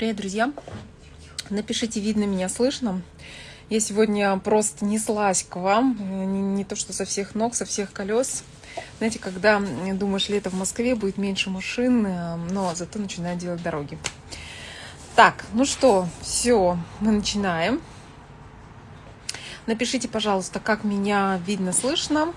Привет, друзья! Напишите, видно меня, слышно. Я сегодня просто неслась к вам, не, не то что со всех ног, со всех колес. Знаете, когда думаешь, лето в Москве, будет меньше машин, но зато начинают делать дороги. Так, ну что, все, мы начинаем. Напишите, пожалуйста, как меня видно, слышно.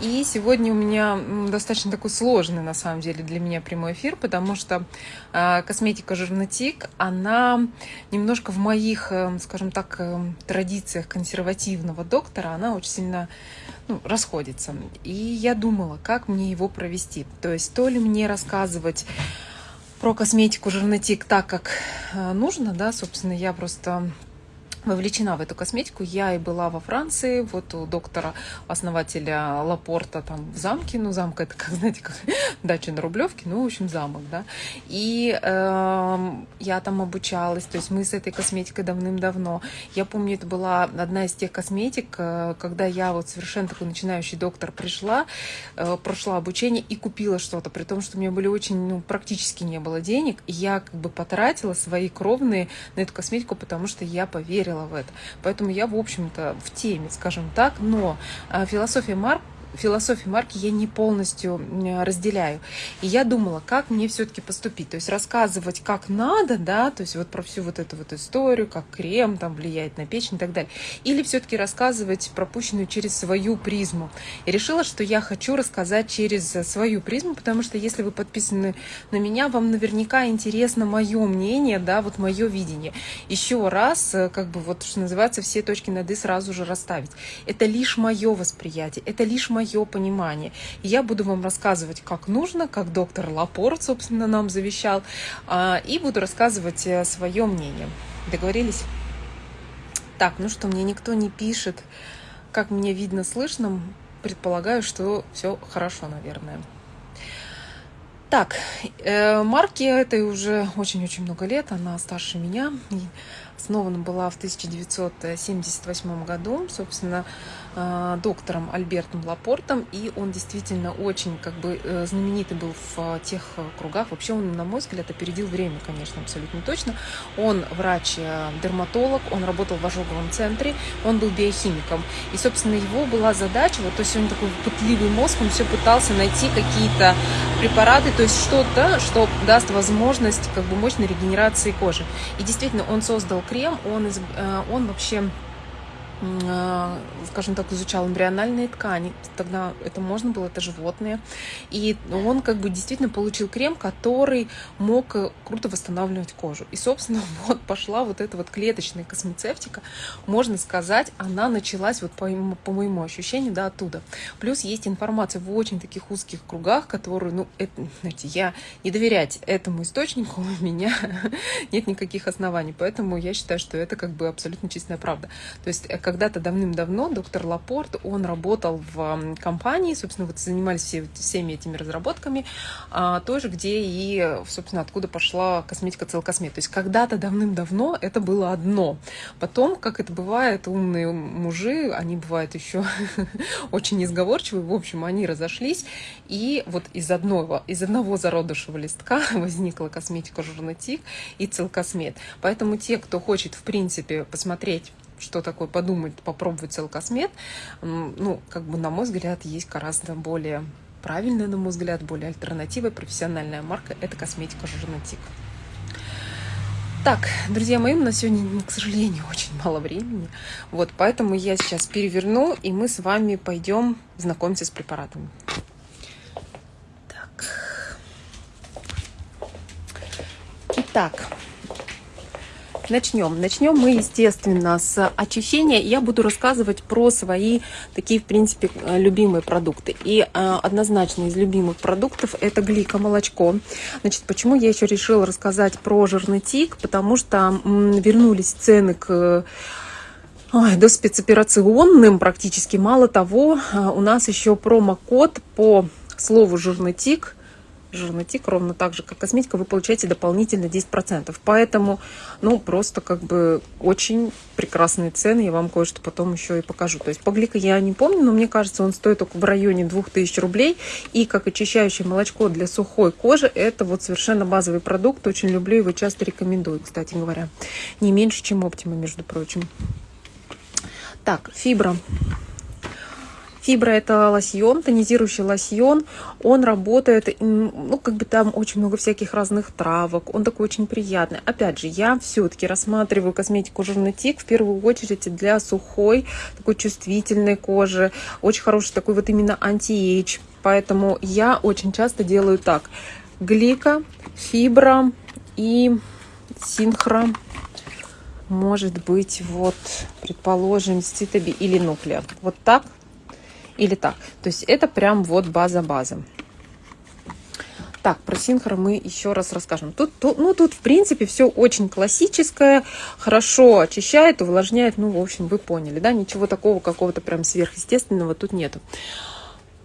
И сегодня у меня достаточно такой сложный, на самом деле, для меня прямой эфир, потому что э, косметика Жирнотик, она немножко в моих, э, скажем так, э, традициях консервативного доктора, она очень сильно ну, расходится. И я думала, как мне его провести. То есть то ли мне рассказывать про косметику Жирнотик так, как э, нужно, да, собственно, я просто вовлечена в эту косметику. Я и была во Франции, вот у доктора, основателя Лапорта там в замке, ну замка это как, знаете, как дача на Рублевке, ну, в общем, замок, да. И э, я там обучалась, то есть мы с этой косметикой давным-давно. Я помню, это была одна из тех косметик, э, когда я вот совершенно такой начинающий доктор пришла, э, прошла обучение и купила что-то, при том, что у меня были очень, ну, практически не было денег, и я как бы потратила свои кровные на эту косметику, потому что я поверила верила в это. Поэтому я, в общем-то, в теме, скажем так. Но а, философия Марк философию марки я не полностью разделяю. И я думала, как мне все-таки поступить. То есть рассказывать, как надо, да, то есть вот про всю вот эту вот историю, как крем там влияет на печень и так далее. Или все-таки рассказывать пропущенную через свою призму. И решила, что я хочу рассказать через свою призму, потому что если вы подписаны на меня, вам наверняка интересно мое мнение, да, вот мое видение. Еще раз, э, как бы вот, что называется, все точки над «и» сразу же расставить. Это лишь мое восприятие, это лишь мое мое понимание. И я буду вам рассказывать, как нужно, как доктор Лапорт, собственно, нам завещал, а, и буду рассказывать э, свое мнение. Договорились? Так, ну что, мне никто не пишет, как меня видно, слышно. Предполагаю, что все хорошо, наверное. Так, э, Марки этой уже очень-очень много лет, она старше меня. Основана была в 1978 году, собственно, доктором Альбертом Лапортом, и он действительно очень как бы э, знаменитый был в тех кругах. Вообще он, на мой взгляд, опередил время, конечно, абсолютно точно. Он врач-дерматолог, он работал в ожоговом центре, он был биохимиком. И, собственно, его была задача, вот, то есть он такой пытливый мозг, он все пытался найти какие-то препараты, то есть что-то, что даст возможность как бы мощной регенерации кожи. И действительно, он создал крем, он, из, э, он вообще скажем так, изучал эмбриональные ткани. Тогда это можно было, это животные. И он как бы действительно получил крем, который мог э, круто восстанавливать кожу. И, собственно, вот пошла вот эта вот клеточная космецевтика. Можно сказать, она началась вот по, по моему ощущению, да, оттуда. Плюс есть информация в очень таких узких кругах, которые, ну, это, знаете, я не доверять этому источнику у меня нет никаких оснований. Поэтому я считаю, что это как бы абсолютно чистая правда. То есть э, когда-то давным-давно доктор Лапорт, он работал в компании, собственно, вот занимались все, всеми этими разработками, а, тоже, где и, собственно, откуда пошла косметика Целкосмет. То есть когда-то давным-давно это было одно. Потом, как это бывает, умные мужи, они бывают еще очень несговорчивые, в общем, они разошлись, и вот из одного, из одного зародышего листка возникла косметика Журнатик и Целкосмет. Поэтому те, кто хочет, в принципе, посмотреть что такое подумать, попробовать целкосмет, ну, как бы, на мой взгляд, есть гораздо более правильная, на мой взгляд, более альтернативая профессиональная марка – это косметика Журнатик. Так, друзья мои, на сегодня, к сожалению, очень мало времени. Вот, поэтому я сейчас переверну, и мы с вами пойдем знакомиться с препаратами. Так. Итак, Начнем. Начнем мы, естественно, с очищения. Я буду рассказывать про свои такие, в принципе, любимые продукты. И э, однозначно из любимых продуктов это глика молочко. Значит, почему я еще решила рассказать про жирный тик? Потому что вернулись цены к до спецоперационным практически. Мало того, э, у нас еще промокод по слову жирный тик жирный тик, ровно так же, как косметика, вы получаете дополнительно 10%. Поэтому, ну, просто как бы очень прекрасные цены. Я вам кое-что потом еще и покажу. То есть по глика я не помню, но мне кажется, он стоит только в районе 2000 рублей. И как очищающее молочко для сухой кожи, это вот совершенно базовый продукт. Очень люблю его, часто рекомендую, кстати говоря. Не меньше, чем Оптима, между прочим. Так, Fibro. Fibro это лосьон, тонизирующий лосьон. Он работает, ну, как бы там очень много всяких разных травок. Он такой очень приятный. Опять же, я все-таки рассматриваю косметику GERnétic в первую очередь для сухой, такой чувствительной кожи. Очень хороший такой вот именно anti-age. Поэтому я очень часто делаю так. Glyco, Fibro и синхро может быть, вот, предположим, цитоби или нуклеар. Вот так или так. То есть это прям вот база-база. Так, про синхро мы еще раз расскажем. Тут, тут, ну, тут, в принципе, все очень классическое, хорошо очищает, увлажняет. Ну, в общем, вы поняли, да? Ничего такого какого-то прям сверхъестественного тут нету.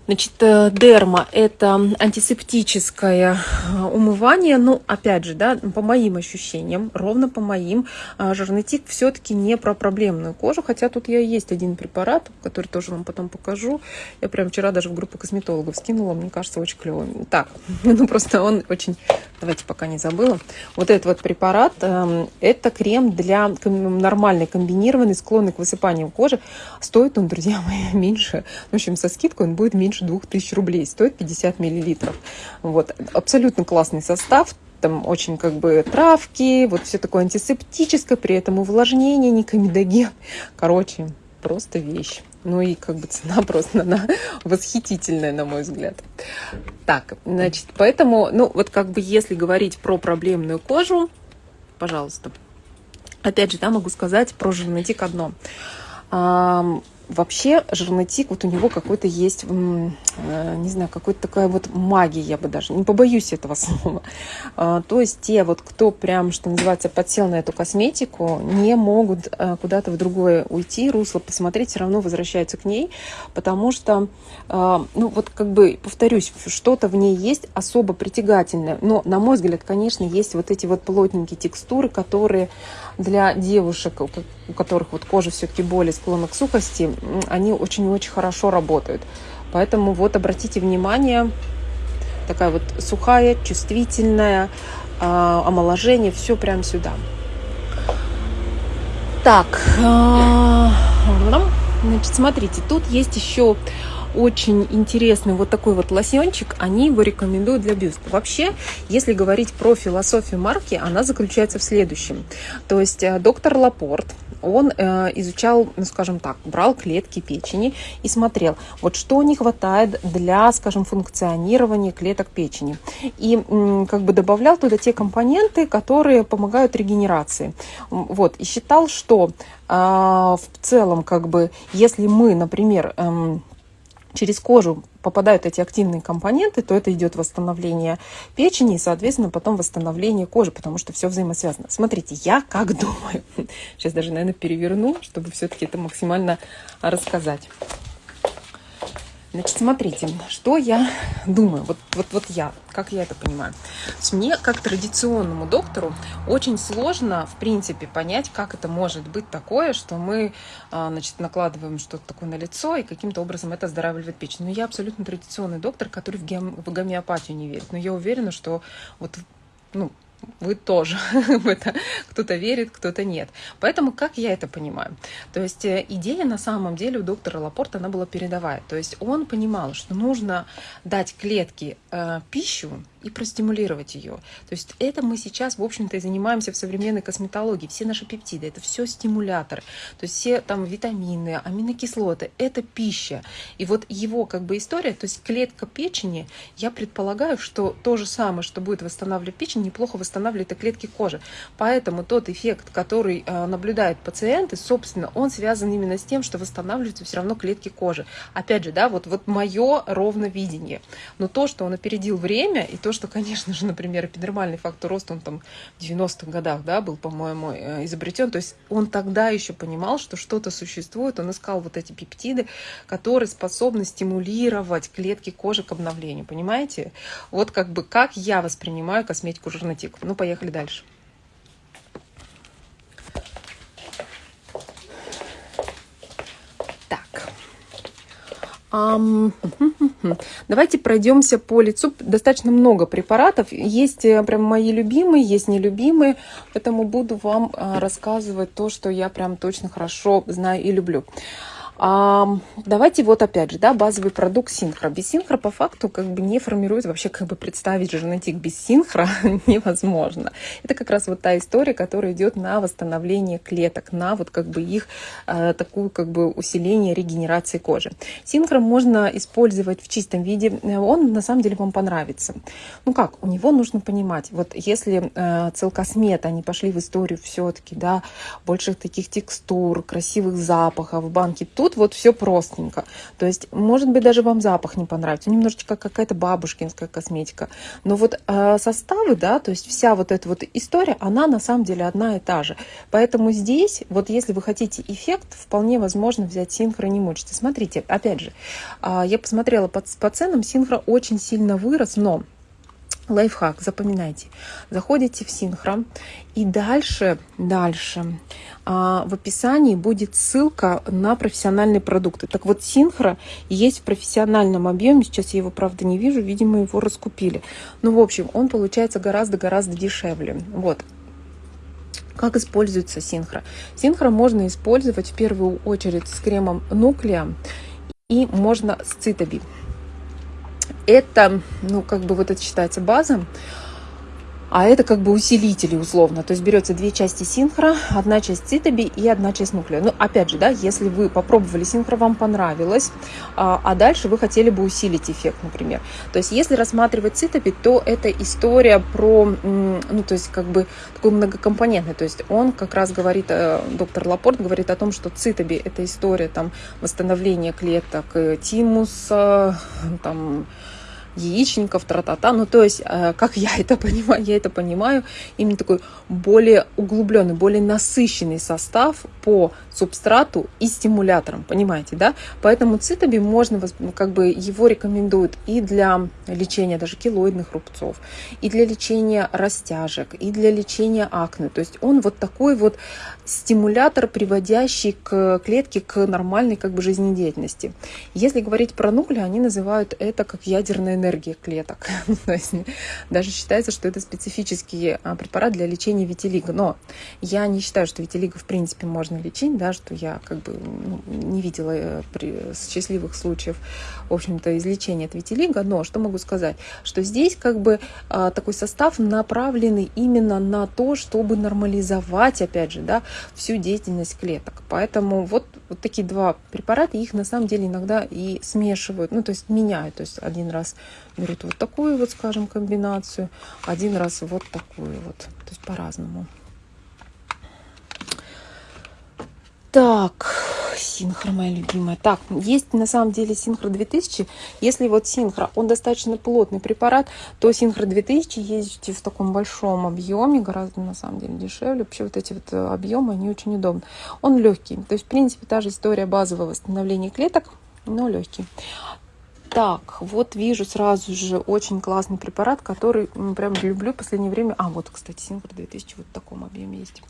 Значит, э, дерма – это антисептическое э, умывание. Ну, опять же, да, по моим ощущениям, ровно по моим, э, жирный тик все-таки не про проблемную кожу. Хотя тут я есть один препарат, который тоже вам потом покажу. Я прям вчера даже в группу косметологов скинула. Мне кажется, очень клевый. Так, ну просто он очень... Давайте пока не забыла. Вот этот вот препарат эм, – это крем для нормальной комбинированной, склонной к высыпанию кожи. Стоит он, друзья мои, меньше. В общем, со скидкой он будет меньше меньше 2000 рублей, стоит 50 миллилитров. Вот. Абсолютно классный состав, там очень как бы травки, вот все такое антисептическое, при этом увлажнение, не комедоген. Короче, просто вещь. Ну и как бы цена просто она восхитительная, на мой взгляд. Так, значит, поэтому, ну вот как бы если говорить про проблемную кожу, пожалуйста. Опять же, да, могу сказать про жирнотик одно. Вообще жирный тик, вот у него какой-то есть, э, не знаю, какой-то такая вот магия, я бы даже, не побоюсь этого слова. А, то есть те вот, кто прям, что называется, подсел на эту косметику, не могут э, куда-то в другое уйти, русло посмотреть, все равно возвращаются к ней, потому что, а, ну вот как бы, повторюсь, что-то в ней есть особо притягательное. Но, на мой взгляд, конечно, есть вот эти вот плотненькие текстуры, которые для девушек, у которых вот кожа все-таки более склонна к сухости, они очень-очень хорошо работают. Поэтому вот обратите внимание, такая вот сухая, чувствительная, а, омоложение, все прям сюда. Так, а, значит, смотрите, тут есть еще очень интересный вот такой вот лосьончик, они его рекомендуют для бюста. Вообще, если говорить про философию марки, она заключается в следующем. То есть э, доктор Лапорт, он э, изучал, ну, скажем так, брал клетки печени и смотрел, вот что не хватает для, скажем, функционирования клеток печени. И как бы добавлял туда те компоненты, которые помогают регенерации. Вот, и считал, что э, в целом, как бы, если мы, например, э, через кожу попадают эти активные компоненты, то это идет восстановление печени и, соответственно, потом восстановление кожи, потому что все взаимосвязано. Смотрите, я как думаю, сейчас даже, наверное, переверну, чтобы все-таки это максимально рассказать. Значит, смотрите, что я думаю, вот, вот, вот я, как я это понимаю. Мне, как традиционному доктору, очень сложно, в принципе, понять, как это может быть такое, что мы, а, значит, накладываем что-то такое на лицо и каким-то образом это оздоравливает печень. Но я абсолютно традиционный доктор, который в, гем... в гомеопатию не верит. Но я уверена, что вот, ну, вы тоже в это кто-то верит, кто-то нет. Поэтому как я это понимаю? То есть э, идея на самом деле у доктора Лапорта, она была передовая. То есть он понимал, что нужно дать клетке э, пищу, и простимулировать ее. То есть это мы сейчас, в общем-то, и занимаемся в современной косметологии. Все наши пептиды, это все стимуляторы. То есть все там витамины, аминокислоты, это пища. И вот его как бы история, то есть клетка печени, я предполагаю, что то же самое, что будет восстанавливать печень, неплохо восстанавливает и клетки кожи. Поэтому тот эффект, который э, наблюдает пациенты, собственно, он связан именно с тем, что восстанавливаются все равно клетки кожи. Опять же, да, вот, вот мое ровно видение. Но то, что он опередил время, и то, то, что, конечно же, например, эпидермальный фактор роста, он там в 90-х годах, да, был, по-моему, э, изобретен. То есть он тогда еще понимал, что что-то существует. Он искал вот эти пептиды, которые способны стимулировать клетки кожи к обновлению. Понимаете? Вот как бы как я воспринимаю косметику Жирнотик. Ну, поехали дальше. Давайте пройдемся по лицу. Достаточно много препаратов. Есть э, прям мои любимые, есть нелюбимые. Поэтому буду вам а, рассказывать то, что я прям точно хорошо знаю и люблю. А, давайте вот опять же, да, базовый продукт синхро. Без синхро по факту как бы не формирует, вообще как бы представить жирнотик без синхро невозможно. Это как раз вот та история, которая идет на восстановление клеток, на вот как бы их э, такую как бы усиление регенерации кожи. Синхро можно использовать в чистом виде, он на самом деле вам понравится. Ну как, у него нужно понимать, вот если э, целкосмет, они пошли в историю все-таки, да, больше таких текстур, красивых запахов, банки, тут тут вот все простенько. То есть, может быть, даже вам запах не понравится, немножечко какая-то бабушкинская косметика. Но вот э, составы, да, то есть вся вот эта вот история, она на самом деле одна и та же. Поэтому здесь, вот если вы хотите эффект, вполне возможно взять синхро, не мучиться. Смотрите, опять же, э, я посмотрела по, по ценам, синхро очень сильно вырос, но лайфхак, запоминайте. Заходите в Синхро и дальше, дальше а, в описании будет ссылка на профессиональные продукты. Так вот, Синхро есть в профессиональном объеме. Сейчас я его, правда, не вижу. Видимо, его раскупили. Ну, в общем, он получается гораздо-гораздо дешевле. Вот. Как используется синхро? Синхро можно использовать в первую очередь с кремом Нуклея и можно с Цитоби. Это, ну, как бы вот это считается база а это как бы усилители условно. То есть берется две части синхро, одна часть цитоби и одна часть нуклея. Ну, опять же, да, если вы попробовали синхро, вам понравилось, а, а дальше вы хотели бы усилить эффект, например. То есть если рассматривать цитоби, то это история про, ну, то есть как бы такой многокомпонентный. То есть он как раз говорит, э, доктор Лапорт говорит о том, что цитоби это история там восстановления клеток э, тимуса, там, яичников, тра-та-та. Ну, то есть, э, как я это понимаю, я это понимаю, именно такой более углубленный, более насыщенный состав по субстрату и стимуляторам, понимаете, да? Поэтому цитоби можно, ну, как бы его рекомендуют и для лечения даже килоидных рубцов, и для лечения растяжек, и для лечения акне. То есть он вот такой вот стимулятор, приводящий к клетке к нормальной как бы жизнедеятельности. Если говорить про нуклеи, они называют это как ядерная энергия клеток. То есть даже считается, что это специфический а, препарат для лечения витилиго. Но я не считаю, что витилиго в принципе можно лечить, да, что я как бы ну, не видела э, при, счастливых случаев, в общем-то, излечения от витилиго. Но что могу сказать? Что здесь как бы а, такой состав направленный именно на то, чтобы нормализовать, опять же, да, всю деятельность клеток. Поэтому вот, вот такие два препарата, их на самом деле иногда и смешивают, ну, то есть меняют. То есть один раз берут вот такую вот, скажем, комбинацию, один раз вот такую вот. То есть по-разному. Так, Синхро моя любимая. Так, есть на самом деле Синхро 2000. Если вот Синхро, он достаточно плотный препарат, то Синхро 2000 есть в таком большом объеме, гораздо на самом деле дешевле. Вообще вот эти вот э, объемы, они очень удобны. Он легкий. То есть, в принципе, та же история базового восстановления клеток, но легкий. Так, вот вижу сразу же очень классный препарат, который прям люблю в последнее время. А, вот, кстати, Синхро 2000 вот в таком объеме есть.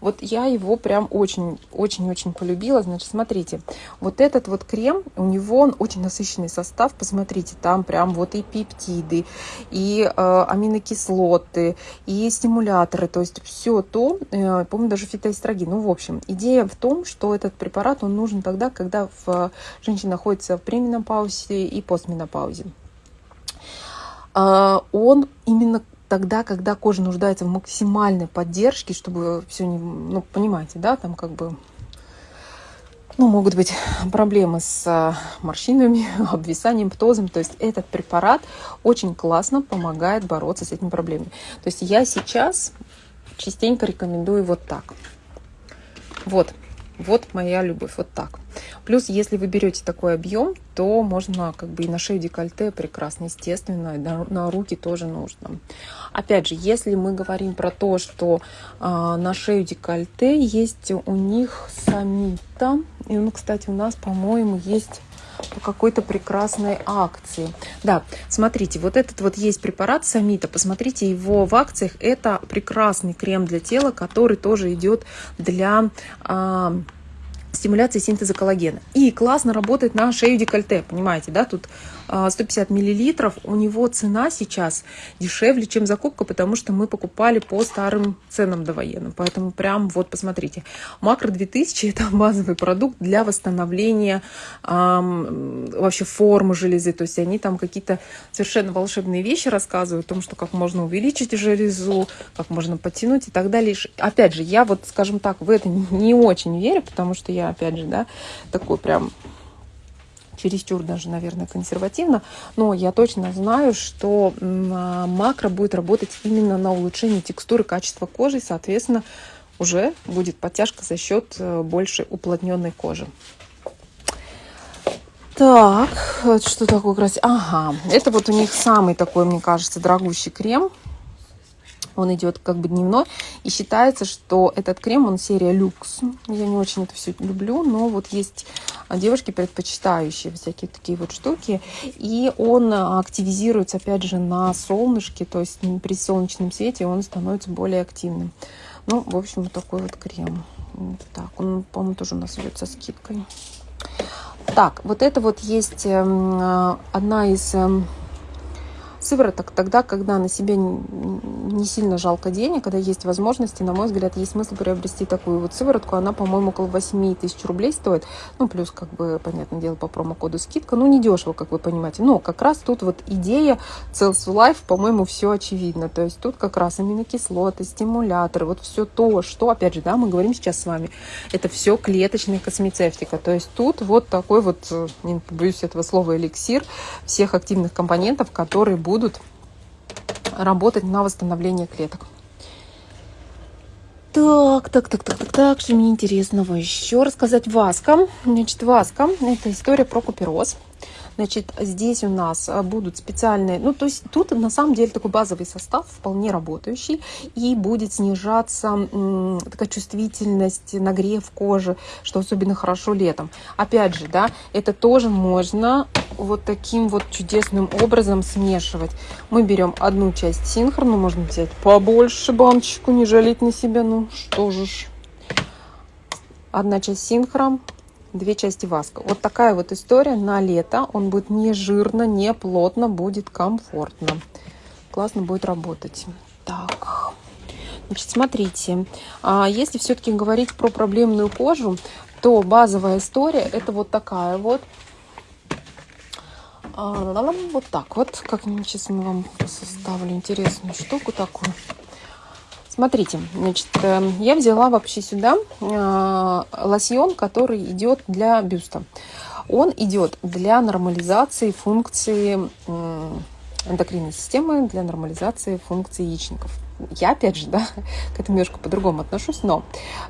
Вот я его прям очень-очень-очень полюбила. Значит, смотрите, вот этот вот крем, у него он очень насыщенный состав. Посмотрите, там прям вот и пептиды, и э, аминокислоты, и стимуляторы. То есть все то, э, помню, даже фитоэстрогин. Ну, в общем, идея в том, что этот препарат, он нужен тогда, когда в, женщина находится в пременопаузе и постменопаузе. Э, он именно тогда, когда кожа нуждается в максимальной поддержке, чтобы все не, ну, понимаете, да, там как бы, ну, могут быть проблемы с а, морщинами, обвисанием, птозом. То есть этот препарат очень классно помогает бороться с этими проблемами. То есть я сейчас частенько рекомендую вот так. Вот, Вот моя любовь, вот так. Плюс, если вы берете такой объем, то можно как бы и на шею декольте прекрасно, естественно, и на, на руки тоже нужно. Опять же, если мы говорим про то, что а, на шею декольте есть у них самита, и он, кстати, у нас, по-моему, есть по какой-то прекрасной акции. Да, смотрите, вот этот вот есть препарат Самита, посмотрите его в акциях. Это прекрасный крем для тела, который тоже идет для... А, стимуляции синтеза коллагена. И классно работает на шею декольте, понимаете, да, тут 150 а, миллилитров, у него цена сейчас дешевле, чем закупка, потому что мы покупали по старым ценам довоенным. Поэтому прям вот посмотрите. Макро 2000 это базовый продукт для восстановления эм, вообще формы железы. То есть они там какие-то совершенно волшебные вещи рассказывают о том, что как можно увеличить железу, как можно потянуть и так далее. Опять же, я вот, скажем так, в это не очень верю, потому что я, опять же, да, такой прям чересчур даже, наверное, консервативно, но я точно знаю, что а, макро будет работать именно на улучшение текстуры, качества кожи, и, соответственно, уже будет подтяжка за счет э, больше уплотненной кожи. Так, что такое красиво? Ага, это вот у них самый такой, мне кажется, дорогущий крем он идет как бы дневной. И считается, что этот крем, он серия люкс. Я не очень это все люблю, но вот есть девушки, предпочитающие всякие такие вот штуки. И он активизируется, опять же, на солнышке, то есть при солнечном свете он становится более активным. Ну, в общем, вот такой вот крем. Так, он, по-моему, тоже у нас идет со скидкой. Так, вот это вот есть эм, одна из эм, сывороток тогда, когда на себе не сильно жалко денег, когда есть возможности, на мой взгляд, есть смысл приобрести такую вот сыворотку. Она, по-моему, около 8 тысяч рублей стоит. Ну, плюс, как бы, понятное дело, по промокоду скидка. Ну, не дешево, как вы понимаете. Но как раз тут вот идея Cells Life, по-моему, все очевидно. То есть тут как раз аминокислоты, стимуляторы, вот все то, что, опять же, да, мы говорим сейчас с вами, это все клеточная космецевтика. То есть тут вот такой вот, э, не побоюсь этого слова, эликсир всех активных компонентов, которые будут будут работать на восстановление клеток. Так, так, так, так, так, так, что мне интересного еще рассказать. Васка. Значит, Васка – это история про купероз. Значит, здесь у нас а, будут специальные, ну, то есть тут на самом деле такой базовый состав, вполне работающий, и будет снижаться такая чувствительность, нагрев кожи, что особенно хорошо летом. Опять же, да, это тоже можно вот таким вот чудесным образом смешивать. Мы берем одну часть синхрону, можно взять побольше баночку, не жалеть на себя, ну что же ж. Одна часть синхрон, две части васка. Вот такая вот история на лето. Он будет не жирно, не плотно, будет комфортно. Классно будет работать. Так, значит, смотрите. А если все-таки говорить про проблемную кожу, то базовая история это вот такая вот. Вот так вот. Как сейчас мы вам составлю интересную штуку такую. Смотрите, значит, я взяла вообще сюда лосьон, который идет для бюста. Он идет для нормализации функции эндокринной системы, для нормализации функции яичников я, опять же, да, к этому немножко по-другому отношусь, но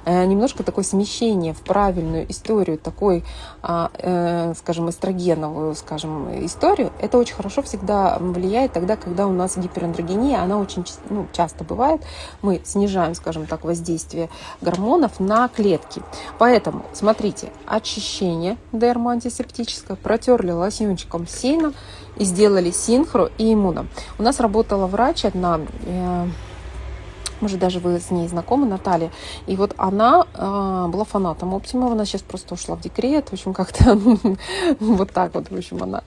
э, немножко такое смещение в правильную историю, такой, э, э, скажем, эстрогеновую, скажем, историю, это очень хорошо всегда влияет тогда, когда у нас гиперандрогения, она очень ну, часто бывает, мы снижаем, скажем так, воздействие гормонов на клетки. Поэтому, смотрите, очищение дермоантисептическое, протерли лосьончиком сильно и сделали синхро и иммуно. У нас работала врач одна, э, может, даже вы с ней знакомы, Наталья. И вот она э, была фанатом Оптима, она сейчас просто ушла в декрет, в общем, как-то вот так вот, в общем, она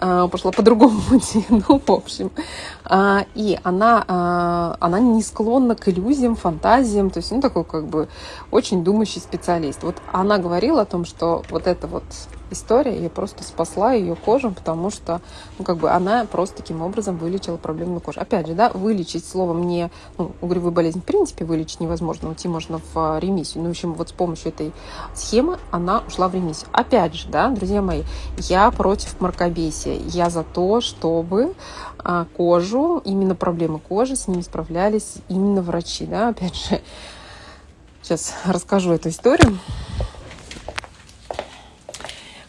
э, пошла по другому пути, ну, в общем. Э, и она, э, она не склонна к иллюзиям, фантазиям, то есть, ну, такой, как бы, очень думающий специалист. Вот она говорила о том, что вот это вот история, я просто спасла ее кожу, потому что, ну, как бы она просто таким образом вылечила проблемную кожу. Опять же, да, вылечить словом не, ну, угревую болезнь в принципе вылечить невозможно, уйти можно в а, ремиссию. Ну, в общем, вот с помощью этой схемы она ушла в ремиссию. Опять же, да, друзья мои, я против мракобесия. Я за то, чтобы а, кожу, именно проблемы кожи, с ними справлялись именно врачи, да, опять же. Сейчас расскажу эту историю.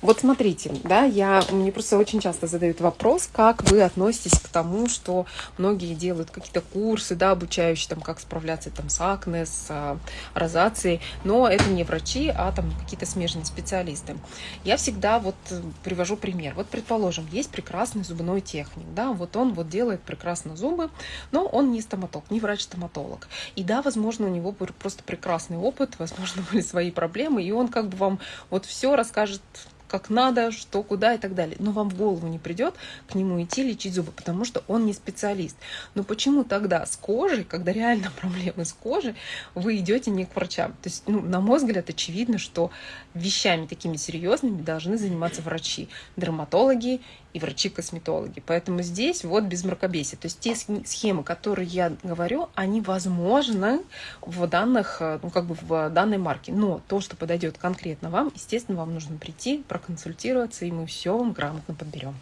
Вот смотрите, да, я, мне просто очень часто задают вопрос, как вы относитесь к тому, что многие делают какие-то курсы, да, обучающие, там, как справляться там с акне, с а, розацией, но это не врачи, а там какие-то смежные специалисты. Я всегда вот привожу пример. Вот, предположим, есть прекрасный зубной техник, да, вот он вот делает прекрасно зубы, но он не стоматолог, не врач-стоматолог. И да, возможно, у него просто прекрасный опыт, возможно, были свои проблемы, и он как бы вам вот все расскажет как надо, что, куда и так далее. Но вам в голову не придет к нему идти лечить зубы, потому что он не специалист. Но почему тогда с кожей, когда реально проблемы с кожей, вы идете не к врачам? То есть, ну, на мой взгляд, очевидно, что вещами такими серьезными должны заниматься врачи, дерматологи и врачи-косметологи. Поэтому здесь вот без мракобесия. То есть те схемы, которые я говорю, они возможны в данных, э, ну, как бы в данной марке. Но то, что подойдет конкретно вам, естественно, вам нужно прийти, проконсультироваться, и мы все вам грамотно подберем.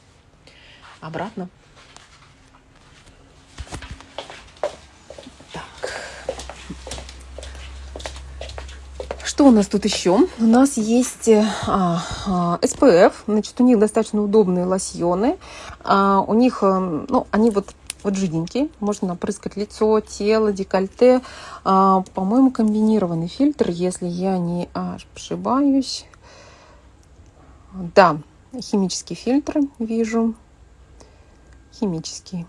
Обратно. Что у нас тут еще? У нас есть э, а, а, SPF, значит, у них достаточно удобные лосьоны. А, у них, э, ну, они вот вот жиденькие, можно напрыскать лицо, тело, декольте. А, По-моему, комбинированный фильтр, если я не ошибаюсь. Да, химический фильтр вижу. Химический.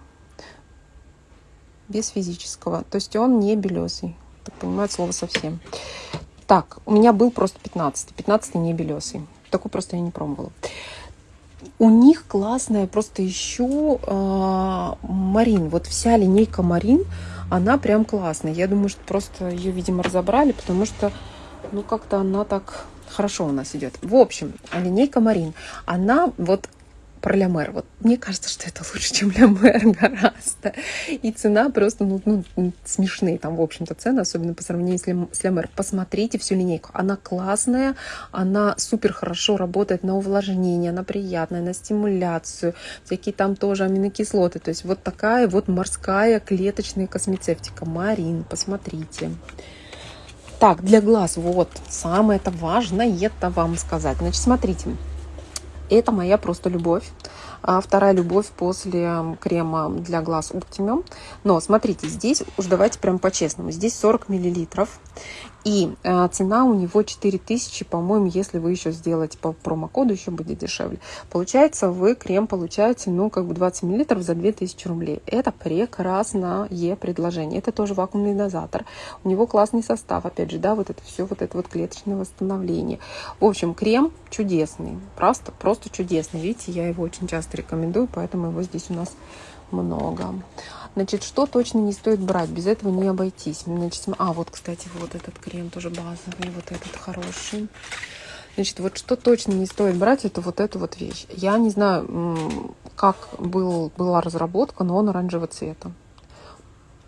Без физического. То есть он не белесый. Так понимаю слово совсем. Так, у меня был просто 15. 15 не белесый. Такой просто я не пробовала. У них классная просто еще э, Марин. Вот вся линейка Марин, она прям классная. Я думаю, что просто ее, видимо, разобрали, потому что, ну, как-то она так хорошо у нас идет. В общем, линейка Марин, она вот про Лямер. Вот мне кажется, что это лучше, чем Лямер гораздо. И цена просто ну, ну, смешные там, в общем-то, цены, особенно по сравнению с Лямер. Посмотрите всю линейку. Она классная, она супер хорошо работает на увлажнение, она приятная, на стимуляцию, всякие там тоже аминокислоты. То есть вот такая вот морская клеточная космецевтика. Марин, посмотрите. Так, для глаз, вот, самое это важное это вам сказать. Значит, смотрите, это моя просто любовь. А вторая любовь после крема для глаз Optimum. Но смотрите, здесь уж давайте прям по-честному. Здесь 40 миллилитров. И э, цена у него 4000, по-моему, если вы еще сделаете по промокоду, еще будет дешевле. Получается, вы крем получаете, ну, как бы 20 мл за 2000 рублей. Это прекрасное предложение. Это тоже вакуумный дозатор. У него классный состав, опять же, да, вот это все, вот это вот клеточное восстановление. В общем, крем чудесный, просто, просто чудесный. Видите, я его очень часто рекомендую, поэтому его здесь у нас много. Значит, что точно не стоит брать, без этого не обойтись. Значит, а, вот, кстати, вот этот крем тоже базовый, вот этот хороший. Значит, вот что точно не стоит брать, это вот эту вот вещь. Я не знаю, как был, была разработка, но он оранжевого цвета.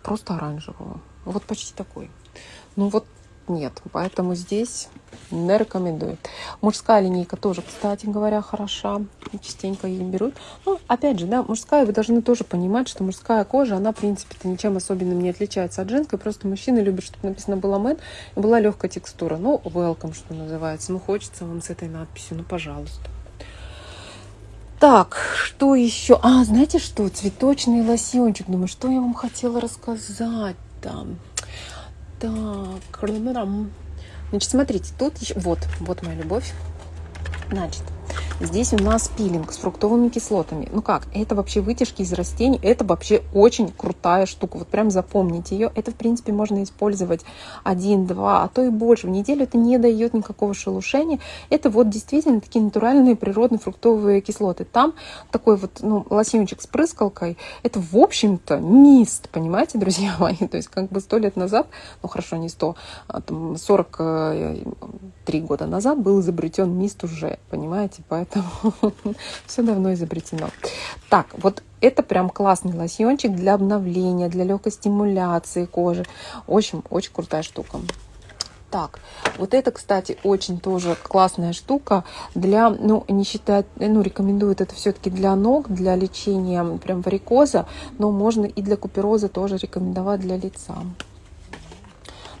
Просто оранжевого. Вот почти такой. Ну вот нет. Поэтому здесь не рекомендую. Мужская линейка тоже, кстати говоря, хороша. Частенько ее берут. Ну, опять же, да, мужская, вы должны тоже понимать, что мужская кожа, она, в принципе-то, ничем особенным не отличается от женской. Просто мужчины любят, чтобы написано было мэн и была легкая текстура. Ну, welcome, что называется. Ну, хочется вам с этой надписью, ну, пожалуйста. Так, что еще? А, знаете что? Цветочный лосьончик. Думаю, что я вам хотела рассказать там. Так, значит, смотрите, тут еще, вот, вот моя любовь. Значит, Здесь у нас пилинг с фруктовыми кислотами. Ну как, это вообще вытяжки из растений. Это вообще очень крутая штука. Вот прям запомните ее. Это, в принципе, можно использовать один, два, а то и больше. В неделю это не дает никакого шелушения. Это вот действительно такие натуральные природные фруктовые кислоты. Там такой вот ну, лосьончик с прыскалкой. Это, в общем-то, мист, понимаете, друзья мои? То есть как бы сто лет назад, ну хорошо, не сто, а там 43 года назад был изобретен мист уже, понимаете? Поэтому поэтому все давно изобретено. Так, вот это прям классный лосьончик для обновления, для легкой стимуляции кожи. Очень, очень крутая штука. Так, вот это, кстати, очень тоже классная штука для, ну, не считать, ну, рекомендуют это все-таки для ног, для лечения прям варикоза, но можно и для купероза тоже рекомендовать для лица.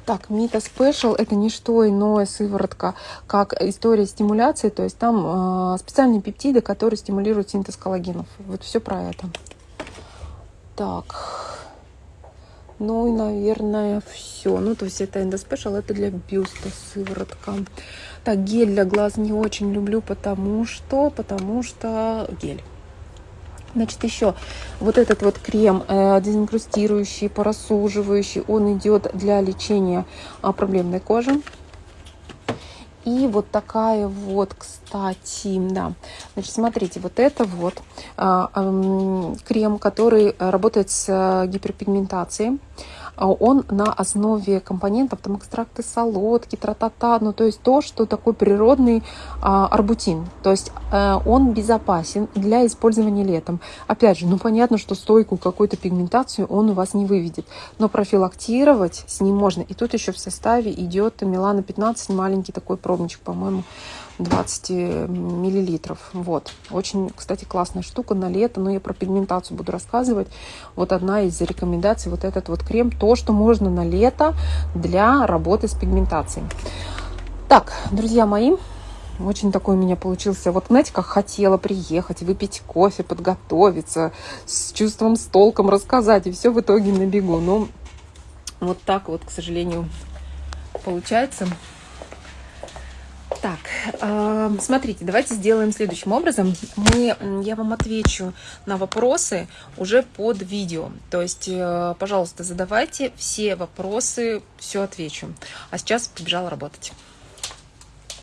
Так, Мита Special это не что иное сыворотка, как история стимуляции, то есть там э, специальные пептиды, которые стимулируют синтез коллагенов. Вот все про это. Так, ну и, наверное, все. Ну, то есть это эндоспешл, это для бюста сыворотка. Так, гель для глаз не очень люблю, потому что, потому что гель. Значит, еще вот этот вот крем э, дезинкрустирующий, порасуживающий, он идет для лечения э, проблемной кожи. И вот такая вот, кстати, да. Значит, смотрите, вот это вот э, э, крем, который работает с э, гиперпигментацией. А он на основе компонентов, там экстракты солодки, тра-та-та, ну то есть то, что такой природный а, арбутин. То есть а, он безопасен для использования летом. Опять же, ну понятно, что стойкую какую-то пигментацию он у вас не выведет, но профилактировать с ним можно. И тут еще в составе идет Милана 15, маленький такой пробничек, по-моему, 20 миллилитров. Вот. Очень, кстати, классная штука на лето, но я про пигментацию буду рассказывать. Вот одна из рекомендаций, вот этот вот крем, то, что можно на лето для работы с пигментацией. Так, друзья мои, очень такой у меня получился. Вот знаете, как хотела приехать, выпить кофе, подготовиться, с чувством, с толком рассказать, и все в итоге на бегу. Но вот так вот, к сожалению, получается. Так, э, смотрите, давайте сделаем следующим образом. Мы, я вам отвечу на вопросы уже под видео. То есть, э, пожалуйста, задавайте все вопросы, все отвечу. А сейчас побежала работать.